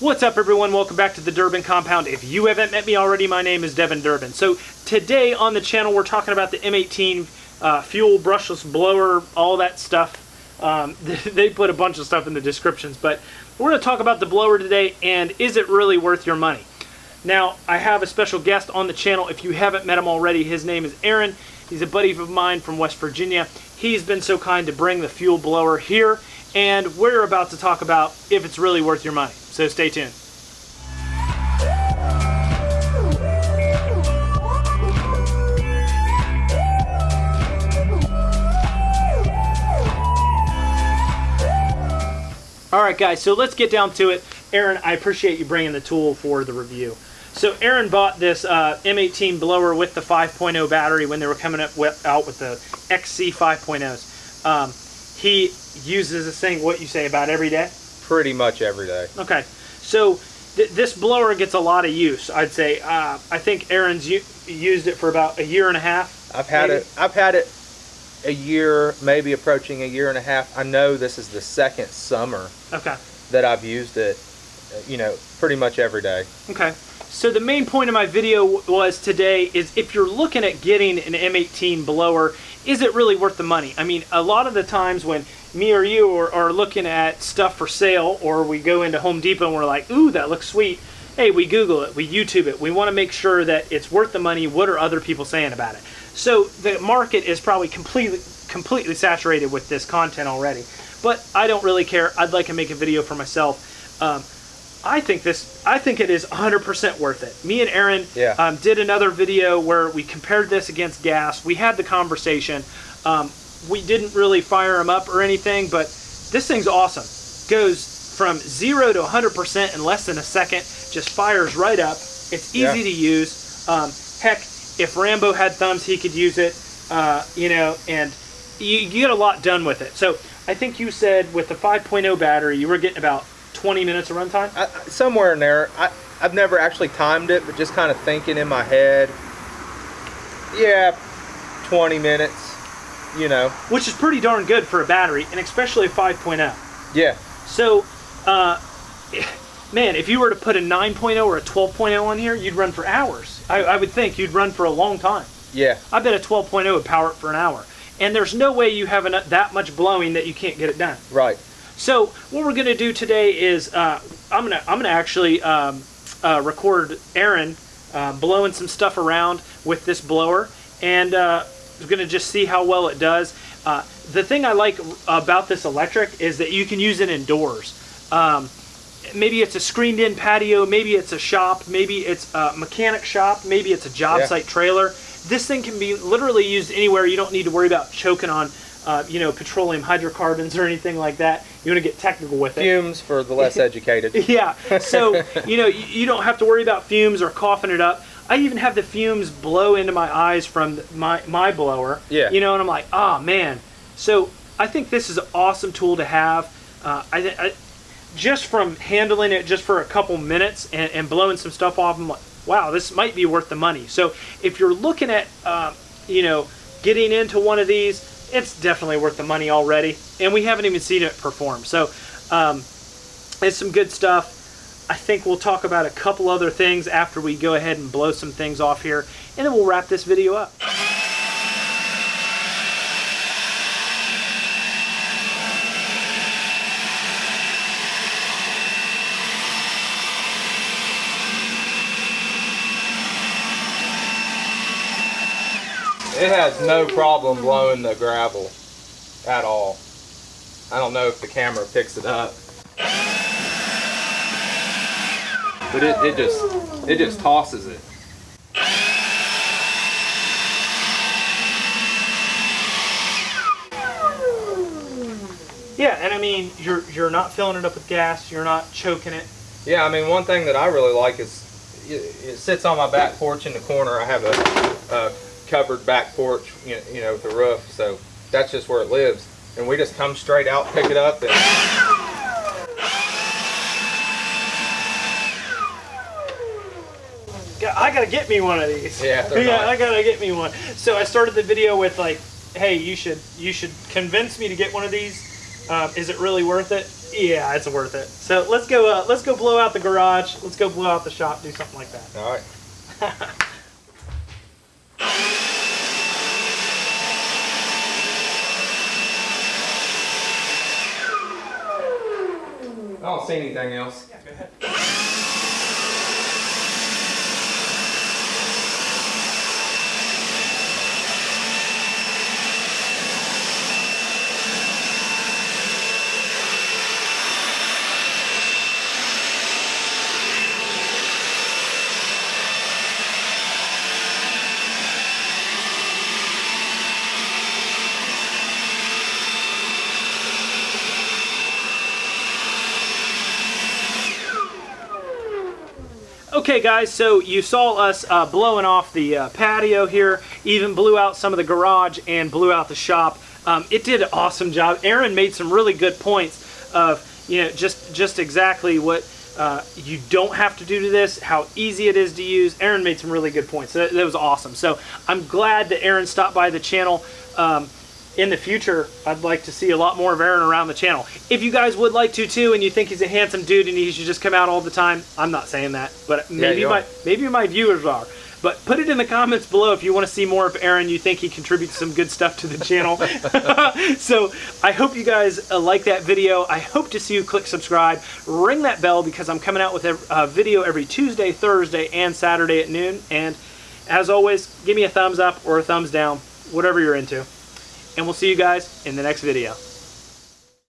What's up everyone, welcome back to the Durbin Compound. If you haven't met me already, my name is Devin Durbin. So today on the channel we're talking about the M18 uh, fuel brushless blower, all that stuff. Um, they put a bunch of stuff in the descriptions, but we're going to talk about the blower today and is it really worth your money? Now, I have a special guest on the channel. If you haven't met him already, his name is Aaron. He's a buddy of mine from West Virginia. He's been so kind to bring the fuel blower here, and we're about to talk about if it's really worth your money. So stay tuned. All right, guys, so let's get down to it. Aaron, I appreciate you bringing the tool for the review. So Aaron bought this uh, M18 blower with the 5.0 battery when they were coming up with, out with the XC 5.0s. Um, he uses this thing, what you say, about every day? Pretty much every day. Okay, so th this blower gets a lot of use. I'd say uh, I think Aaron's used it for about a year and a half. I've had maybe? it. I've had it a year, maybe approaching a year and a half. I know this is the second summer. Okay. That I've used it. You know, pretty much every day. Okay. So the main point of my video was today is if you're looking at getting an M18 blower, is it really worth the money? I mean, a lot of the times when me or you are, are looking at stuff for sale or we go into Home Depot and we're like, ooh, that looks sweet. Hey, we Google it, we YouTube it. We want to make sure that it's worth the money. What are other people saying about it? So the market is probably completely completely saturated with this content already. But I don't really care. I'd like to make a video for myself. Um, I think this, I think it is 100% worth it. Me and Aaron yeah. um, did another video where we compared this against gas. We had the conversation. Um, we didn't really fire them up or anything, but this thing's awesome. Goes from zero to 100% in less than a second. Just fires right up. It's easy yeah. to use. Um, heck, if Rambo had thumbs, he could use it. Uh, you know, and you, you get a lot done with it. So I think you said with the 5.0 battery, you were getting about 20 minutes of runtime? I, somewhere in there. I, I've never actually timed it, but just kind of thinking in my head. Yeah, 20 minutes, you know. Which is pretty darn good for a battery, and especially a 5.0. Yeah. So, uh, man, if you were to put a 9.0 or a 12.0 on here, you'd run for hours. I, I would think you'd run for a long time. Yeah. I bet a 12.0 would power it for an hour. And there's no way you have enough, that much blowing that you can't get it done. Right. So what we're going to do today is uh, I'm going to I'm going to actually um, uh, record Aaron uh, blowing some stuff around with this blower, and uh, we're going to just see how well it does. Uh, the thing I like about this electric is that you can use it indoors. Um, maybe it's a screened-in patio, maybe it's a shop, maybe it's a mechanic shop, maybe it's a job yeah. site trailer. This thing can be literally used anywhere. You don't need to worry about choking on uh, you know, petroleum hydrocarbons or anything like that. You want to get technical with it. Fumes for the less educated. yeah. So, you know, you, you don't have to worry about fumes or coughing it up. I even have the fumes blow into my eyes from my, my blower. Yeah. You know, and I'm like, oh, man. So I think this is an awesome tool to have. Uh, I, I, just from handling it just for a couple minutes and, and blowing some stuff off, I'm like, wow, this might be worth the money. So if you're looking at, uh, you know, getting into one of these, it's definitely worth the money already. And we haven't even seen it perform. So um, it's some good stuff. I think we'll talk about a couple other things after we go ahead and blow some things off here. And then we'll wrap this video up. It has no problem blowing the gravel at all. I don't know if the camera picks it up. But it, it just it just tosses it. Yeah, and I mean you're you're not filling it up with gas, you're not choking it. Yeah, I mean one thing that I really like is it, it sits on my back porch in the corner. I have a, a covered back porch, you know, with the roof. So that's just where it lives. And we just come straight out, pick it up, and I gotta get me one of these. Yeah, yeah. I gotta get me one. So I started the video with like, hey, you should you should convince me to get one of these. Uh, is it really worth it? Yeah, it's worth it. So let's go. Uh, let's go blow out the garage. Let's go blow out the shop. Do something like that. All right. Don't anything else. Yeah, go ahead. Okay, guys, so you saw us uh, blowing off the uh, patio here, even blew out some of the garage and blew out the shop. Um, it did an awesome job. Aaron made some really good points of, you know, just, just exactly what uh, you don't have to do to this, how easy it is to use. Aaron made some really good points. That, that was awesome. So I'm glad that Aaron stopped by the channel. Um, in the future, I'd like to see a lot more of Aaron around the channel. If you guys would like to too, and you think he's a handsome dude and he should just come out all the time, I'm not saying that, but maybe you my are. maybe my viewers are. But put it in the comments below if you want to see more of Aaron. You think he contributes some good stuff to the channel. so I hope you guys uh, like that video. I hope to see you click subscribe, ring that bell because I'm coming out with a uh, video every Tuesday, Thursday, and Saturday at noon. And as always, give me a thumbs up or a thumbs down, whatever you're into and we'll see you guys in the next video.